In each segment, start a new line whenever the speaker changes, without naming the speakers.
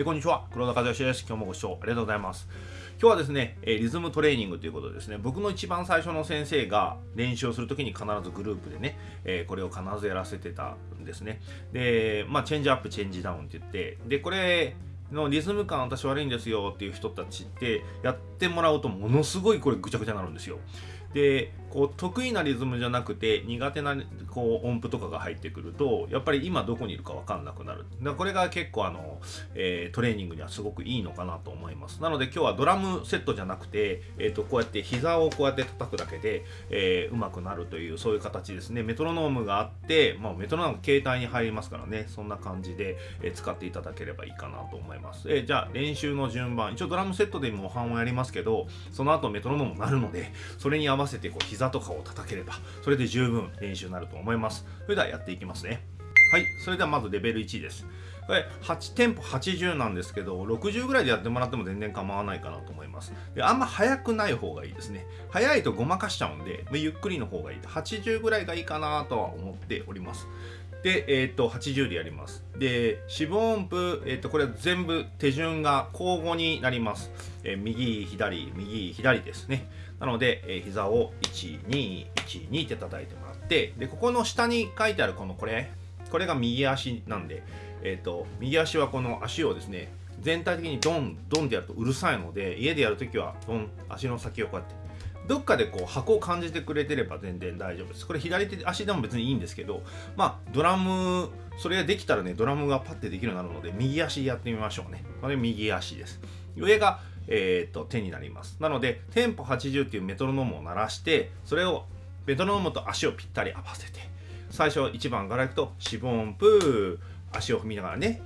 えこんにちは。黒田和義です。今日もご視聴ありがとうございます。今日はですね、えリズムトレーニングということでですね。僕の一番最初の先生が練習をするときに必ずグループでね、えこれを必ずやらせてたんですね。でまあチェンジアップチェンジダウンって言ってでこれのリズム感私悪いんですよっていう人たちってやってもらうとものすごいこれぐちゃぐちゃになるんですよ。でこう得意なリズムじゃなくて苦手なこう音符とかが入ってくるとやっぱり今どこにいるか分かんなくなる。だこれが結構あの、えー、トレーニングにはすごくいいのかなと思います。なので今日はドラムセットじゃなくて、えー、とこうやって膝をこうやって叩くだけで、えー、うまくなるというそういう形ですね。メトロノームがあって、まあ、メトロノーム携帯に入りますからね。そんな感じで、え使っていただければいいかなと思います、えじゃあ練習の順番。一応ドラムセットで模範をやりますけどその後メトロノーム鳴るのでそれに合わせてこう膝とかを叩ければそれで十分練習になると思います。それではやっていきますね。はいそれではまずレベル1です。これ8テンポ80なんですけど60ぐらいでやってもらっても全然構わないかなと思います。であんま速くない方がいいですね。速いとごまかしちゃうんでゆっくりの方がいい。80ぐらいがいいかなとは思っております。で、えっ、ー、と、80でやります。で、四分音符、えっ、ー、と、これ全部手順が交互になります。えー、右、左、右、左ですね。なので、えー、膝を1、2、1、2って叩いてもらって、で、ここの下に書いてあるこのこれ、これが右足なんで、えっ、と、右足はこの足をですね、全体的にドン、ドンってやるとうるさいので、家でやるときはドン、足の先をこうやって、どっかでこう箱を感じてくれてれば全然大丈夫です。これ左手足でも別にいいんですけど、まあドラム、それができたらね、ドラムがパッてできるようになるので、右足やってみましょうね。これ右足です。上がえーと、手になりますなのでテンポ80っていうメトロノームを鳴らしてそれをメトロノームと足をぴったり合わせて最初1番からいくと4分音符足を踏みながらね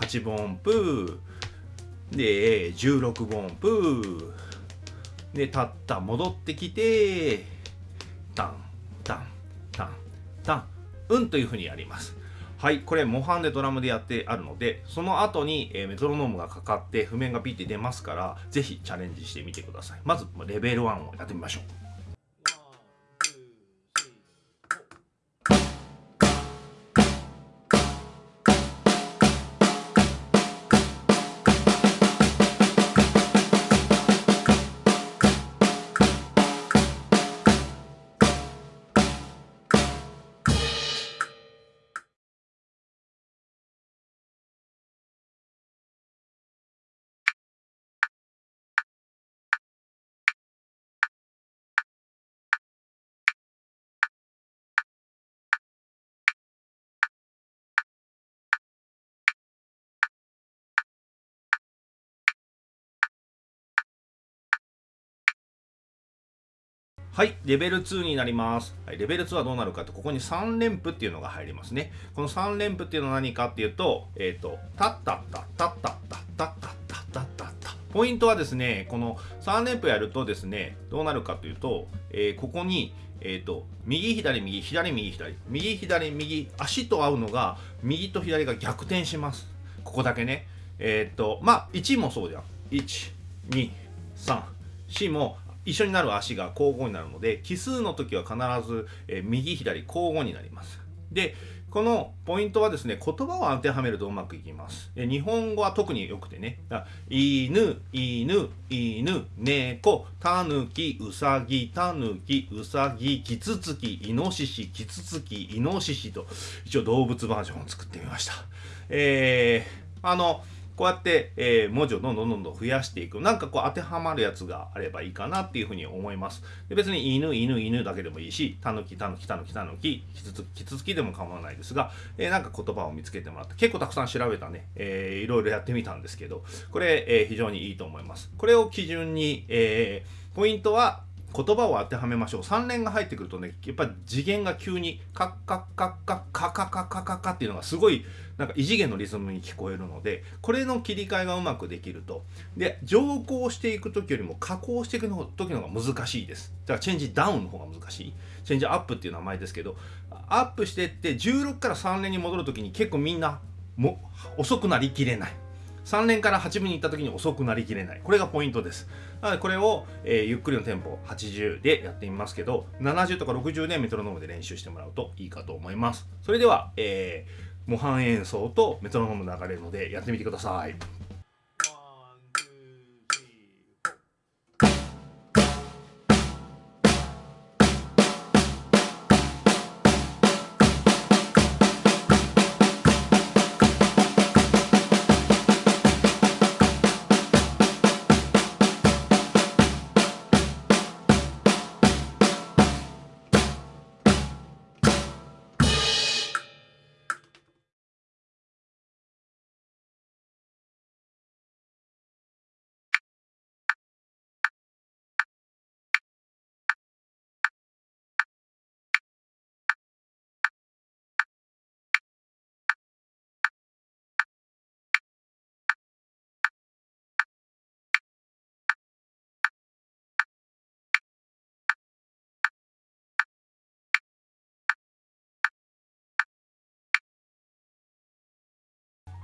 8分音符で16分音符で立った戻ってきてタンタンタンタンうんというふうにやりますはい、これ模範でドラムでやってあるので、その後に、えー、メトロノームがかかって譜面がピッて出ますから、ぜひチャレンジしてみてください。まず、レベル1をやってみましょう。はい、レベル2になります。はい、レベル2はどうなるかと、ここに3連符っていうのが入りますね。この3連符っていうのは何かっていうと、えっ、ー、と、タッタッタッタッタッタッタッタッタッタッタッタポイントはですね、この3連符やるとですね、どうなるかというと、えー、ここに、えっ、ー、と、右左右、左右左、右左右、足と合うのが、右と左が逆転します。ここだけね。えっ、と、まあ、1もそうじゃん。1、2、3、4も一緒になる足が交互になるので奇数の時は必ず、え右左交互になります。でこのポイントはですね言葉を当てはめるとうまくいきます。日本語は特によくてね。犬犬犬猫タヌキウサギタヌキウサギキツツキイノシシキツツキイノシシと一応動物バージョンを作ってみました。えー、あのこうやって、えー、文字をどんどんどんどん増やしていく。なんかこう当てはまるやつがあればいいかなっていうふうに思います。で別に犬、犬、犬だけでもいいし、たぬき、たぬき、たぬき、たぬき、きつつき、つつきでも構わないですが、えー、なんか言葉を見つけてもらって、結構たくさん調べたね、えー、いろいろやってみたんですけど、これ、えー、非常にいいと思います。これを基準に、えー、ポイントは、言葉を当てはめましょう。3連が入ってくるとねやっぱ次元が急にカッカッカッカッカカカカカカっていうのがすごいなんか異次元のリズムに聞こえるのでこれの切り替えがうまくできるとで上降していく時よりも下降していく時の方が難しいですだからチェンジダウンの方が難しいチェンジアップっていう名前ですけどアップしてって16から3連に戻る時に結構みんなも遅くなりきれない3連から8分に行った時に遅くなりきれない。これがポイントです。なのでこれを、えー、ゆっくりのテンポ80でやってみますけど、70とか60でメトロノームで練習してもらうといいかと思います。それでは、えー、模範演奏とメトロノーム流れるのでやってみてください。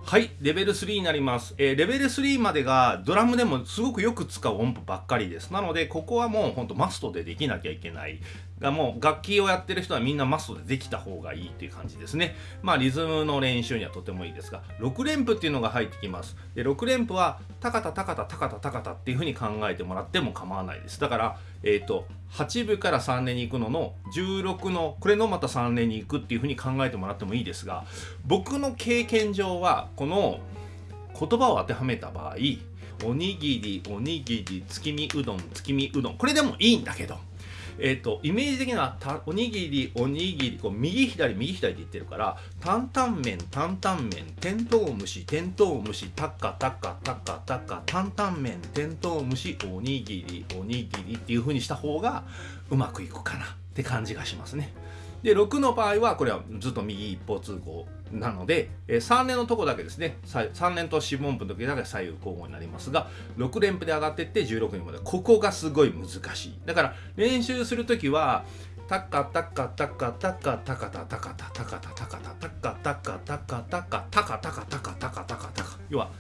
はいレベル3になります、えー、レベル3までがドラムでもすごくよく使う音符ばっかりです。なのでここはもうほんとマストでできなきゃいけない。がもう楽器をやってる人はみんなマストでできた方がいいっていう感じですね。まあリズムの練習にはとてもいいですが6連符っていうのが入ってきます。で6連符はタカタタカタタカタタカタっていう風に考えてもらっても構わないです。だからえっ、ー、と8部から3連に行くのの16のこれのまた3連に行くっていう風に考えてもらってもいいですが僕の経験上はこの言葉を当てはめた場合おにぎりおにぎり月見うどん月見うどんこれでもいいんだけどえっ、ー、とイメージ的にはおにぎりおにぎりこう右左右左って言ってるから担々麺担々麺テントウムシテントウムシタッカタッカタッカタッカ担々麺テントウムシおにぎりおにぎりっていう風にした方がうまくいくかなって感じがしますね。で6の場合はこれはずっと右一方通行なので、えー、3連のとこだけですね3連と四分音符の時だけ左右交互になりますが6連符で上がっていって16にまでここがすごい難しい。だから練習する時はタッカタッカタッカタッカタカタタカタタカタタカタタカタカタカタカタカタカタカタカタカタカ。要は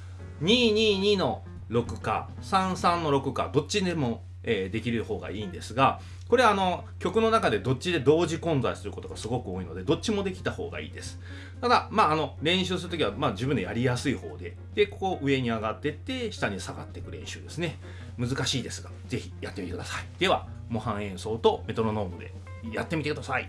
222の6か33の6かどっちでもえー、できる方がいいんですがこれはあの曲の中でどっちで同時混在することがすごく多いのでどっちもできた方がいいです。ただまああの練習する時はまあ自分でやりやすい方ででここ上に上がってって下に下がっていく練習ですね。難しいですが是非やってみてください。では模範演奏とメトロノームでやってみてください。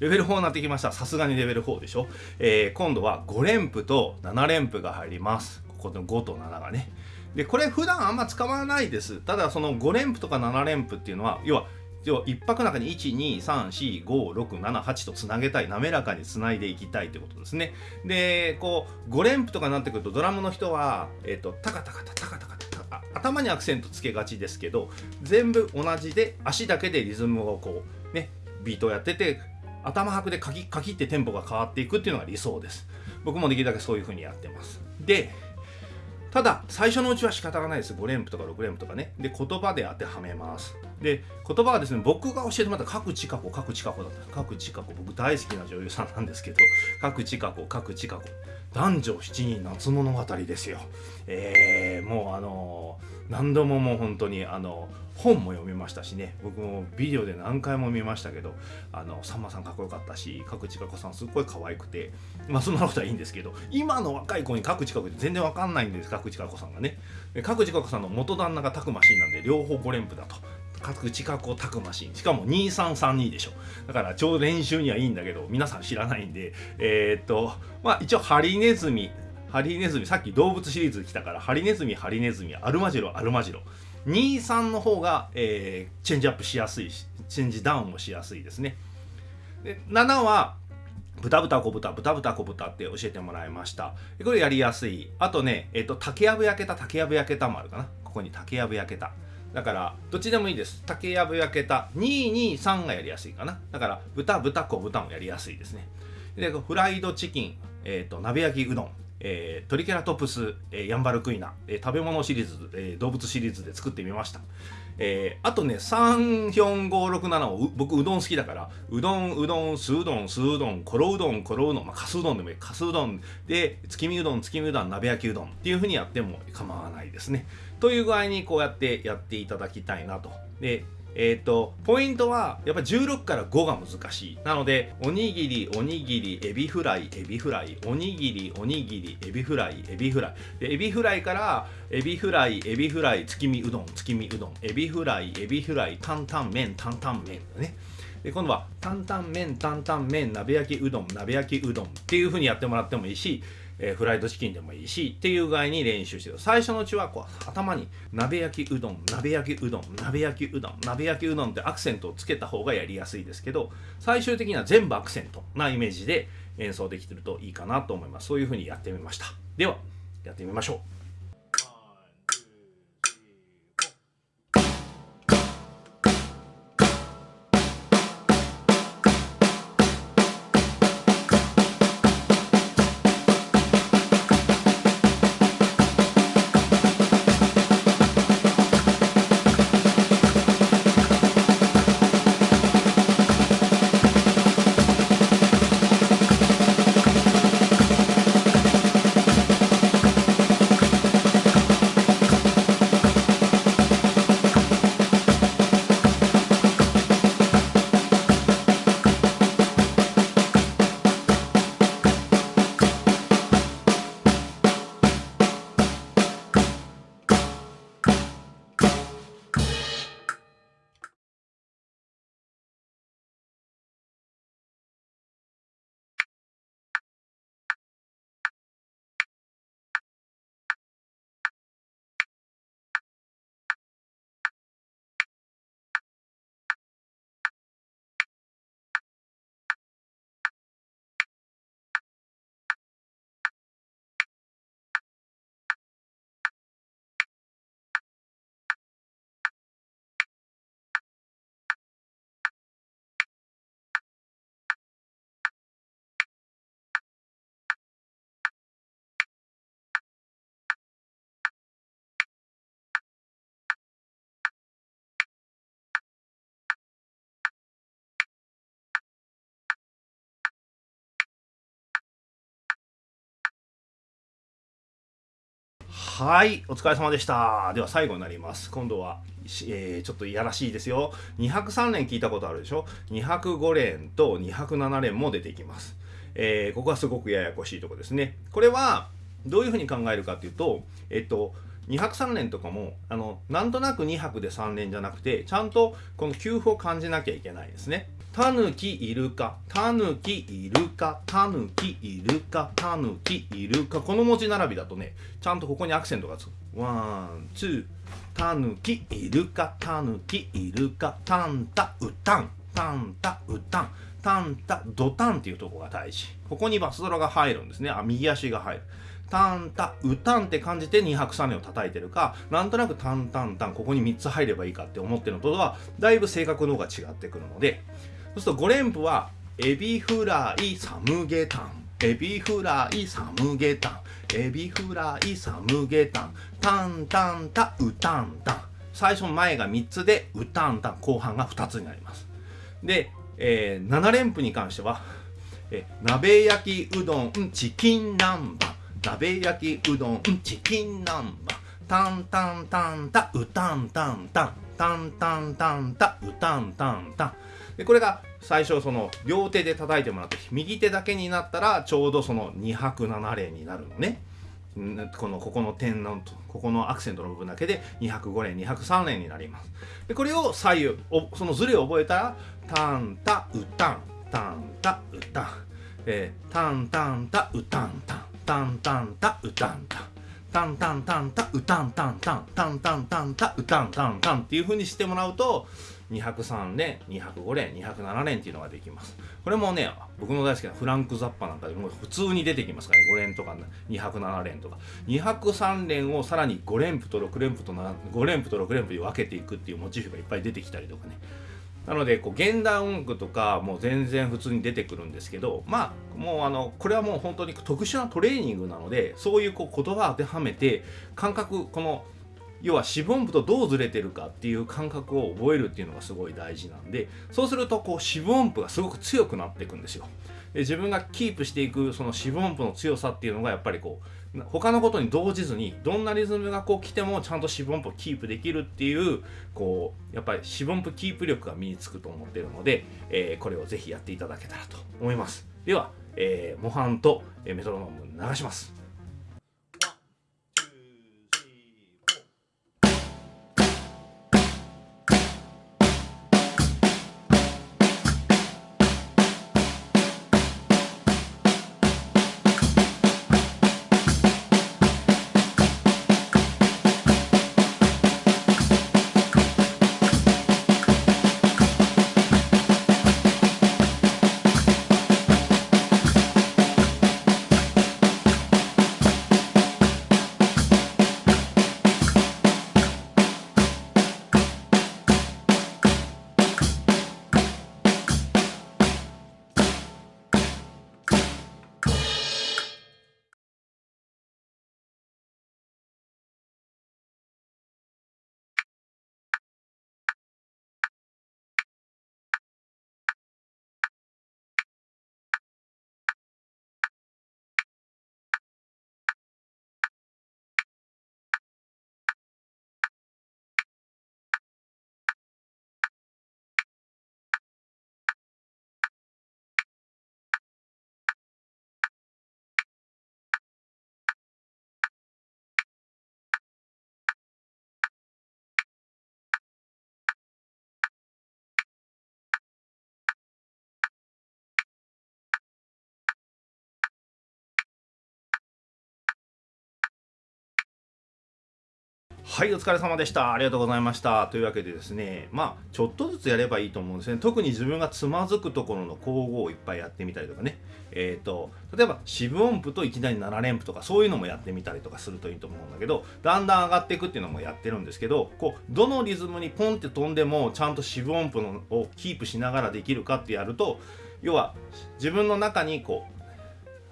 レベル4になってきました。さすがにレベル4でしょ。えー、今度は5連符と7連符が入ります。ここの5と7がね。で、これ普段あんま使わないです。ただその5連符とか7連符っていうのは、要は、要は1拍の中に1234567とつなげたい滑らかにつないでいきたいということですねでこう5連符とかになってくるとドラムの人は、えーと、タカタカタタカタカタ頭にアクセントつけがちですけど全部同じで足だけでリズムをこうねビートをやってて頭拍でカキカキってテンポが変わっていくっていうのが理想です。僕もできるだけそういう風にやってます。でただ最初のうちは仕方がないです。5連符とか6連符とかね。で言葉で当てはめます。で言葉はですね僕が教えてもらった各地過去各地過去だった。各地過去僕大好きな女優さんなんですけど各地過去各地過去男女七人夏物語ですよ。えー、もうあのー、何度ももう本当にあの本も読みましたしね。僕もビデオで何回も見ましたけどあのさんまさんかっこよかったし角地佳子さんすっごい可愛くて。まあそんなことはいいんですけど今の若い子に角地佳子って全然わかんないんです。角地佳子さんがね。角地佳子さんの元旦那がタクマシンなんで両方5連符だと。各地下タクマシンしかも2332でしょ。だから超練習にはいいんだけど皆さん知らないんでえー、っとまあ一応ハリネズミハリネズミさっき動物シリーズ来たからハリネズミハリネズミアルマジロアルマジロ。23の方が、えー、チェンジアップしやすいしチェンジダウンもしやすいですね。で7は豚豚小豚豚豚小豚って教えてもらいました。これやりやすい。あとねえっ、と竹やぶ焼けた竹やぶ焼けたもあるかな。ここに竹やぶ焼けた。だからどっちでもいいです。竹やぶ焼けた。223がやりやすいかな。だから豚豚小豚もやりやすいですね。でフライドチキン、えーと、鍋焼きうどん。えートリケラトプス、えーヤンバルクイナ、えー食べ物シリーズ、えー動物シリーズで作ってみました。えーあとね34567を僕うどん好きだからうどんうどんすうどんすうどんころうどんころうどん、まあ、かすうどんでもいい。かすうどん。で月見うどん月見うどん鍋焼きうどんっていう風にやっても構わないですね。という具合にこうやってやっていただきたいなと。でえっ、とポイントはやっぱ16から5が難しい。なのでおにぎりおにぎりエビフライエビフライ。おにぎりおにぎりエビフライエビフライ。でエビフライからエビフライエビフライ月見うどん月見うどん。エビフライエビフライ担々麺担々麺だね。で今度は担々麺担々麺鍋焼きうどん鍋焼きうどんっていう風にやってもらってもいいし、えーフライドチキンでもいいしっていう具合に練習してる。最初のうちはこう頭に鍋焼きうどん鍋焼きうどん鍋焼きうどん鍋焼きうどんってアクセントをつけた方がやりやすいですけど最終的には全部アクセントなイメージで演奏できてるといいかなと思います。そういう風にやってみました。ではやってみましょう。はい、お疲れ様でした。では最後になります。今度は、えーちょっといやらしいですよ。203連聞いたことあるでしょ ?205 連と207連も出てきます。えーここはすごくややこしいとこですね。これは、どういうふうに考えるかっていうと、えっと、2泊3連とかもあのなんとなく2泊で3連じゃなくてちゃんとこの給付を感じなきゃいけないですね。タヌキイルカ、タヌキイルカ、タヌキイルカ、タヌキイルカ。この文字並びだとね、ちゃんとここにアクセントがつく。ワン、ツー、タヌキイルカ、タヌキイルカ、タンタウタン、タンタウタン、タンタドタンっていうとこが大事。ここにバスドラが入るんですね。あ、右足が入る。タンタウタンって感じて2拍3連を叩いてるかなんとなくタンタンタンここに3つ入ればいいかって思ってるのとはだいぶ性格の方が違ってくるのでそうすると5連符はエビフライサムゲタン。エビフライサムゲタン。エビフライサムゲタン。タンタンタ。ウタンタ。ン最初前が3つでウタンタン。後半が2つになります。で、えー7連符に関してはえ鍋焼きうどんチキン南蛮。鍋焼きうどんチキン南蛮。タンタンタンタ。ウタンタンタン。タンタンタンタ。ウタンタンタン。でこれが最初その両手で叩いてもらって右手だけになったらちょうどその2拍7連になるのね。このここの点のここのアクセントの部分だけで205連203連になります。でこれを左右そのズレを覚えたらタンタウタンタンタウタン。えータンタンタウタンタンタンタンタウタンタン。タンタンタンタウタンタンタンタンタンタンタウタンタンタンっていう風にしてもらうと203連205連207連っていうのができます。これもね僕の大好きなフランク・ザッパなんかでも普通に出てきますからね。5連とか207連とか。203連をさらに5連符と6連符と5連符と6連符に分けていくっていうモチーフがいっぱい出てきたりとかね。なのでこう現代音楽とかもう全然普通に出てくるんですけどまあもうあのこれはもう本当に特殊なトレーニングなのでそういうこう言葉当てはめて感覚この要は四分音符とどうずれてるかっていう感覚を覚えるっていうのがすごい大事なんでそうするとこう四分音符がすごく強くなっていくんですよ。で自分がキープしていくその四分音符の強さっていうのがやっぱりこう他のことに動じずにどんなリズムがこう来てもちゃんと四分音符をキープできるっていうこうやっぱり四分音符キープ力が身につくと思ってるので、えー、これをぜひやっていただけたらと思いますでは、えー、模範とメトロノーム流しますはいお疲れ様でした。ありがとうございました。というわけでですねまあちょっとずつやればいいと思うんですね。特に自分がつまずくところの交互をいっぱいやってみたりとかね。えっ、ー、と例えば四分音符といきなり7連符とかそういうのもやってみたりとかするといいと思うんだけどだんだん上がっていくっていうのもやってるんですけどこうどのリズムにポンって飛んでもちゃんと四分音符のをキープしながらできるかってやると要は自分の中にこう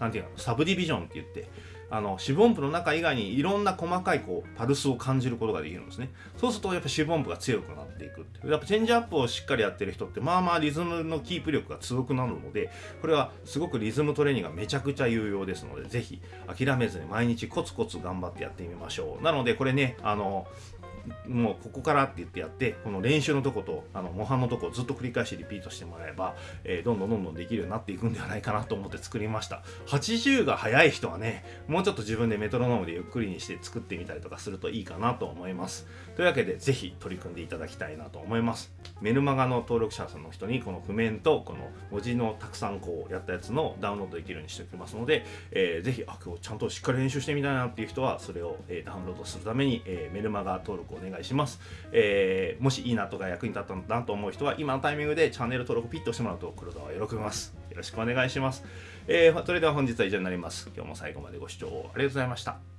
何て言うのサブディビジョンって言ってあの四分音符の中以外にいろんな細かいこうパルスを感じることができるんですね。そうするとやっぱ四分音符が強くなっていくってやっぱチェンジアップをしっかりやってる人ってまあまあリズムのキープ力が強くなるのでこれはすごくリズムトレーニングがめちゃくちゃ有用ですのでぜひ諦めずに毎日コツコツ頑張ってやってみましょう。なのでこれねあのもうここからって言ってやってこの練習のとことあの模範のとこをずっと繰り返しリピートしてもらえば、えー、どんどんどんどんできるようになっていくんではないかなと思って作りました。80が速い人はねもうちょっと自分でメトロノームでゆっくりにして作ってみたりとかするといいかなと思います。というわけでぜひ取り組んでいただきたいなと思います。メルマガの登録者さんの人にこの譜面とこの文字のたくさんこうやったやつのダウンロードできるようにしておきますので、えー、ぜひあ今日ちゃんとしっかり練習してみたいなっていう人はそれを、えー、ダウンロードするために、えー、メルマガ登録お願いします、えー、もしいいなとか役に立ったなと思う人は今のタイミングでチャンネル登録ピッとしてもらうと黒田は喜びます。よろしくお願いします、えー、それでは本日は以上になります。今日も最後までご視聴ありがとうございました。